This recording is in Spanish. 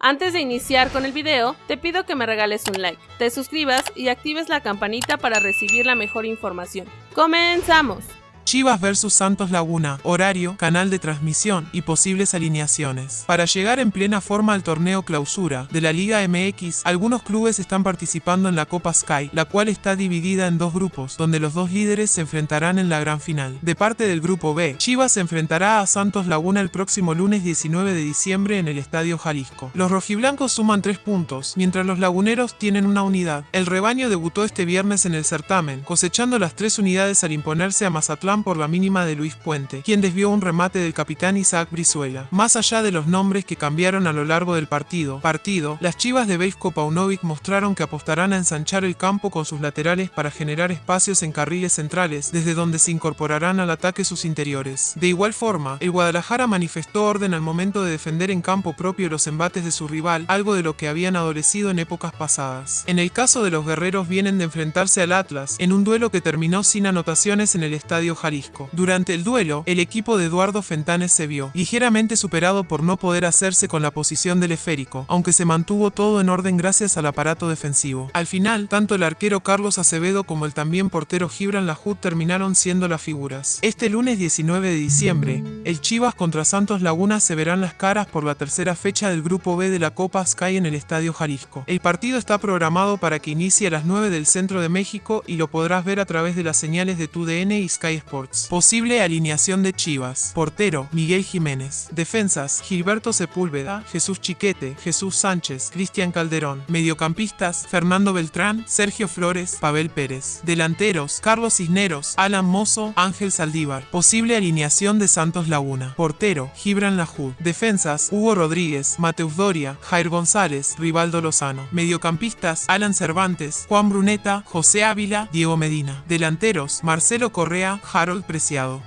Antes de iniciar con el video, te pido que me regales un like, te suscribas y actives la campanita para recibir la mejor información. ¡Comenzamos! Chivas vs Santos Laguna, horario, canal de transmisión y posibles alineaciones. Para llegar en plena forma al torneo clausura de la Liga MX, algunos clubes están participando en la Copa Sky, la cual está dividida en dos grupos, donde los dos líderes se enfrentarán en la gran final. De parte del grupo B, Chivas se enfrentará a Santos Laguna el próximo lunes 19 de diciembre en el Estadio Jalisco. Los rojiblancos suman tres puntos, mientras los laguneros tienen una unidad. El rebaño debutó este viernes en el certamen, cosechando las tres unidades al imponerse a Mazatlán por la mínima de Luis Puente, quien desvió un remate del capitán Isaac Brizuela. Más allá de los nombres que cambiaron a lo largo del partido, partido las chivas de Beisko Paunovic mostraron que apostarán a ensanchar el campo con sus laterales para generar espacios en carriles centrales, desde donde se incorporarán al ataque sus interiores. De igual forma, el Guadalajara manifestó orden al momento de defender en campo propio los embates de su rival, algo de lo que habían adolecido en épocas pasadas. En el caso de los guerreros vienen de enfrentarse al Atlas, en un duelo que terminó sin anotaciones en el estadio durante el duelo, el equipo de Eduardo Fentanes se vio ligeramente superado por no poder hacerse con la posición del esférico, aunque se mantuvo todo en orden gracias al aparato defensivo. Al final, tanto el arquero Carlos Acevedo como el también portero Gibran Lahoud terminaron siendo las figuras. Este lunes 19 de diciembre, el Chivas contra Santos Laguna se verán las caras por la tercera fecha del Grupo B de la Copa Sky en el Estadio Jalisco. El partido está programado para que inicie a las 9 del centro de México y lo podrás ver a través de las señales de TUDN y Sky Sports. Posible alineación de Chivas. Portero, Miguel Jiménez. Defensas, Gilberto Sepúlveda, Jesús Chiquete, Jesús Sánchez, Cristian Calderón. Mediocampistas, Fernando Beltrán, Sergio Flores, Pavel Pérez. Delanteros, Carlos Cisneros, Alan Mozo, Ángel Saldívar. Posible alineación de Santos Laguna. Portero, Gibran Lahoud. Defensas, Hugo Rodríguez, Mateus Doria, Jair González, Rivaldo Lozano. Mediocampistas, Alan Cervantes, Juan Bruneta, José Ávila, Diego Medina. Delanteros, Marcelo Correa, Harold Preciado.